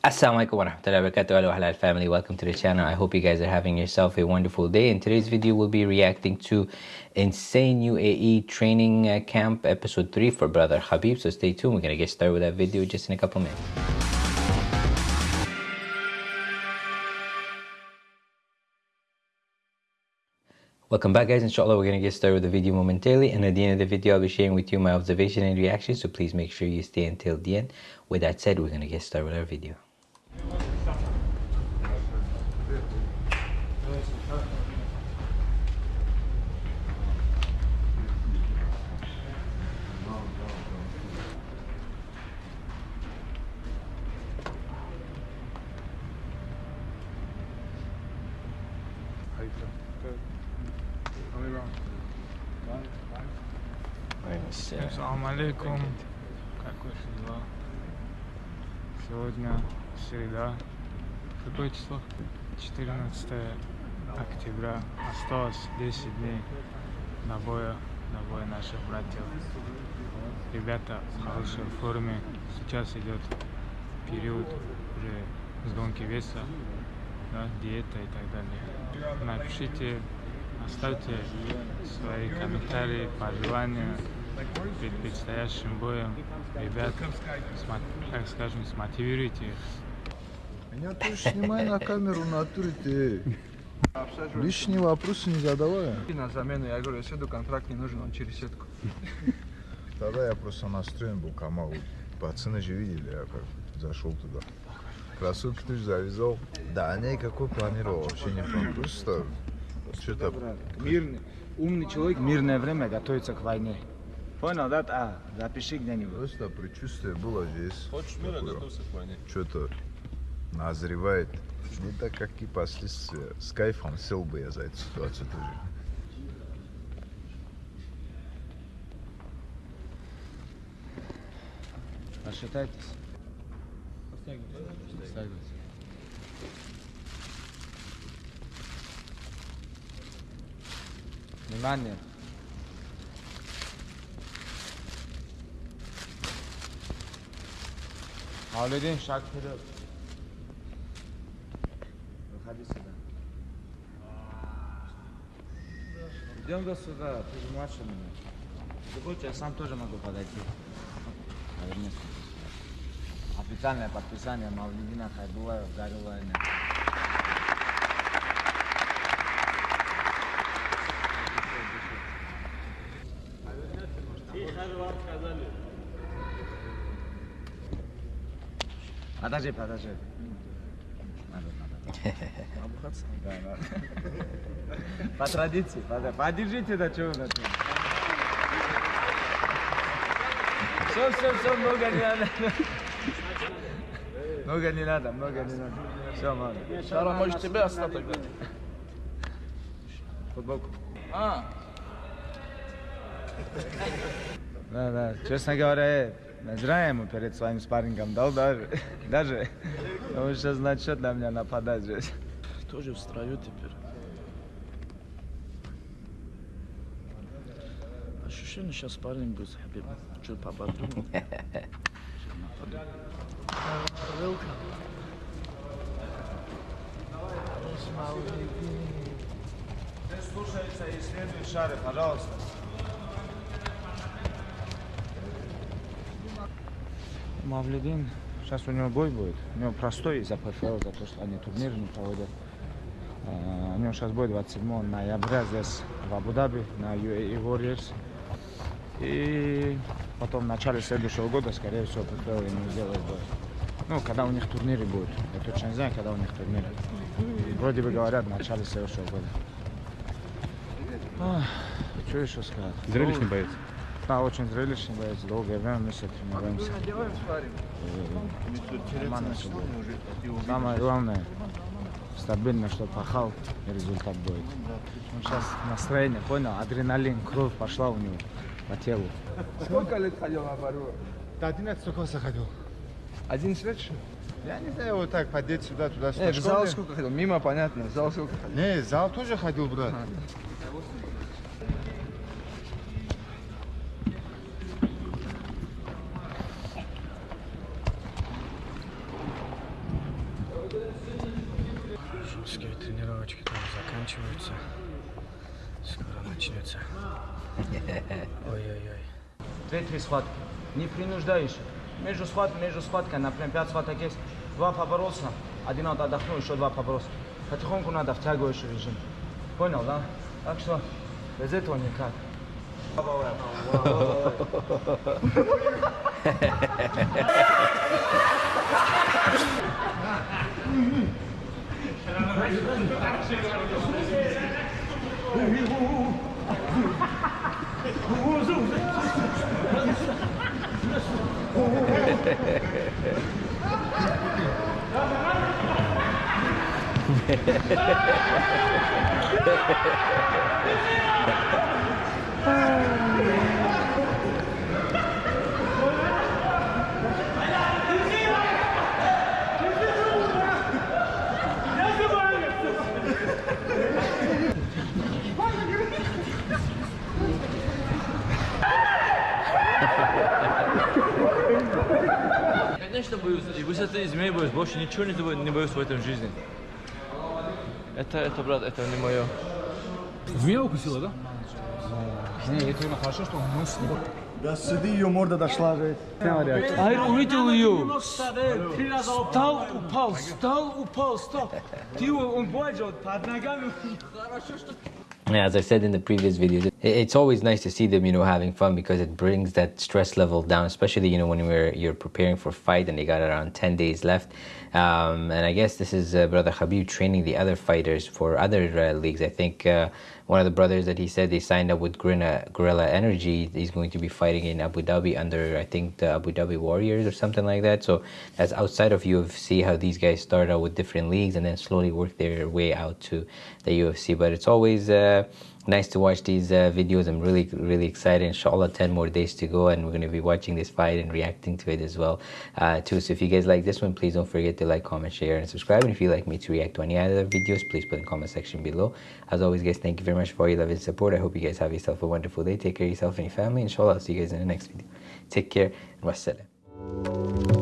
Assalamualaikum warahmatullahi wabarakatuh. Hello halal family. Welcome to the channel. I hope you guys are having yourself a wonderful day. In today's video we'll be reacting to insane UAE training uh, camp episode 3 for brother Habib. So stay tuned. We're gonna get started with that video just in a couple minutes. Welcome back guys, inshallah we're going to get started with the video momentarily. And at the end of the video I'll be sharing with you my observation and reaction so please make sure you stay until the end. With that said, we're going to get started with our video. Ассаламу алейкум. Как ваши дела? Сегодня среда. Какое число? 14 октября. Осталось 10 дней до боя, до боя наших братьев. Ребята в хорошей форме. Сейчас идет период уже сгонки веса, да, диета и так далее. Напишите, оставьте свои комментарии, пожелания перед предстоящим боем. Ребят, так скажем, смотивируйте их. Меня тоже снимай на камеру, натуре ты. Лишние вопросы не задавай. на замену. Я говорю, если контракт не нужен, он через сетку. Тогда я просто настроен был Камал. Пацаны же видели, я как зашел туда. Кроссовки ты же завязал. Да, никакой планировал, вообще не планировал. Просто что-то Мирный, умный человек мирное время готовится к войне. Понял, да? А, запиши где-нибудь. просто предчувствие было здесь. Хочешь мира готовься к войне? Что-то назревает. Не так, как и последствия. С кайфом сел бы я за эту ситуацию тоже. Рассчитайтесь. Стягивайтесь. Внимание. Мавлидин, шаг вперед. Выходи сюда. Идем до сюда, ты же младше меня. Ты хочешь, я сам тоже могу подойти. Повернись. Официальное подписание Мавлидина Хайбулаева Гарилайна. Подожди, подожди. Надо, надо. Обухаться? Да, надо. По традиции, подожди. Подержите, да чего вы Все, все, все, много не надо. Много не надо, много не надо. Все, мало. Шара, может, тебя оставь тогда? Футболку. А, Да, да. Честно говоря, ему перед своим спаррингом дал даже. Даже. Он сейчас начнет на меня нападать здесь. тоже в строю теперь. Ощущение сейчас парень будет с Хабибом. Чуть нападу. Слушается и следует шары, пожалуйста. Мавлидин, сейчас у него бой будет. У него простой из-за ПФЛ, за то, что они турниры не проводят. А, У него сейчас бой 27 ноября здесь, в Абу-Даби, на UAE Warriors. И потом в начале следующего года, скорее всего, ПФЛ ему сделает бой. Ну, когда у них турниры будут. Я точно не знаю, когда у них турниры. Вроде бы говорят, в начале следующего года. Ах, Что еще сказать? Зрелищный боец. Да, очень зрелищный боец. Долгое время мы с этим тренируемся. Все будет. Самое главное, стабильно, что пахал, и результат будет. Он сейчас настроение, понял? Адреналин, кровь пошла у него по телу. Сколько лет ходил на борьбу? Да, 11 сколько заходил? 11 лет, что? Я не знаю, вот так подеть сюда, туда, сюда. Нет, в зал сколько ходил? Мимо, понятно. В зал сколько ходил? Не, зал тоже ходил, брат. Начнется. Ой-ой-ой. Две-три схватки. Не принуждаешь. Между схваткой, между схваткой, например, пять схваток есть. Два поборолся, один вот отдохнул, еще два поборолся. Потихоньку надо втягивающий режим. Понял, да? Так что без этого никак. Oh, man. Конечно боюсь. И высоты и змей боюсь. Больше ничего не, бо- не боюсь в этом жизни. Это, это, брат, это не мое. Змея укусила, да? Не, это именно хорошо, что он нос не Да сиди ее морда дошла же. Ай, увидел ее. Стал, упал, стал, упал, стал. Ты он боится под ногами. Yeah, as I said in the previous videos, it's always nice to see them, you know, having fun because it brings that stress level down, especially, you know, when we're, you're preparing for fight and they got around 10 days left. Um, and I guess this is uh, Brother Khabib training the other fighters for other uh, leagues. I think uh, one of the brothers that he said they signed up with Gorilla, Gorilla Energy, he's going to be fighting in Abu Dhabi under, I think, the Abu Dhabi Warriors or something like that. So that's outside of UFC, how these guys start out with different leagues and then slowly work their way out to the UFC. But it's always uh, nice to watch these uh, videos. I'm really, really excited. Inshallah, 10 more days to go, and we're going to be watching this fight and reacting to it as well, uh, too. So if you guys like this one, please don't forget to like, comment, share, and subscribe. And if you'd like me to react to any other videos, please put in the comment section below. As always, guys, thank you very much for your love and support. I hope you guys have yourself a wonderful day. Take care of yourself and your family. Inshallah, I'll see you guys in the next video. Take care and wassalam.